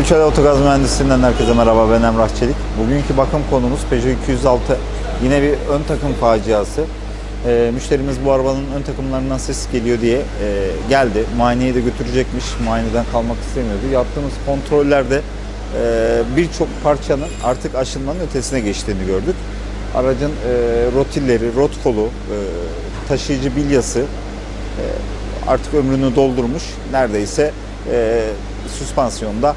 Üçel Otogaz Mühendisliğinden herkese merhaba ben Emrah Çelik. Bugünkü bakım konumuz Peugeot 206. Yine bir ön takım faciası. Ee, müşterimiz bu arabanın ön takımlarından ses geliyor diye e, geldi. Muayeneye de götürecekmiş. Muayeneden kalmak istemiyordu. Yaptığımız kontrollerde e, birçok parçanın artık aşınmanın ötesine geçtiğini gördük. Aracın e, rotilleri, rot kolu, e, taşıyıcı bilyası e, artık ömrünü doldurmuş. Neredeyse e, süspansiyonda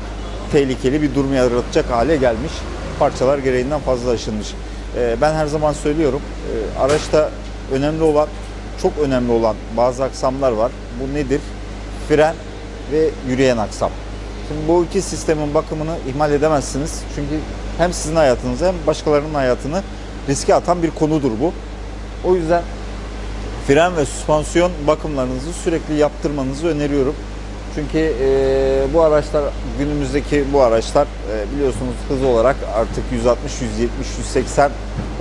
tehlikeli bir durum yaratacak hale gelmiş. Parçalar gereğinden fazla aşınmış. E, ben her zaman söylüyorum e, araçta önemli olan, çok önemli olan bazı aksamlar var. Bu nedir? Fren ve yürüyen aksam. Şimdi bu iki sistemin bakımını ihmal edemezsiniz. Çünkü hem sizin hayatınızı hem başkalarının hayatını riske atan bir konudur bu. O yüzden fren ve süspansiyon bakımlarınızı sürekli yaptırmanızı öneriyorum. Çünkü e, bu araçlar günümüzdeki bu araçlar e, biliyorsunuz hız olarak artık 160, 170, 180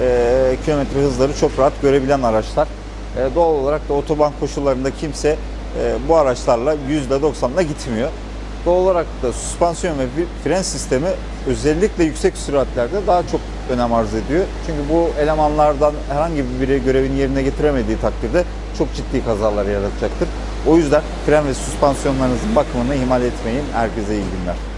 e, kilometre hızları çok rahat görebilen araçlar. E, doğal olarak da otoban koşullarında kimse e, bu araçlarla %90'la gitmiyor. Doğal olarak da süspansiyon ve fren sistemi özellikle yüksek süratlerde daha çok önem arz ediyor. Çünkü bu elemanlardan herhangi biri görevini yerine getiremediği takdirde çok ciddi kazalar yaratacaktır. O yüzden fren ve süspansiyonlarınızın bakımını ihmal etmeyin. Herkese iyi günler.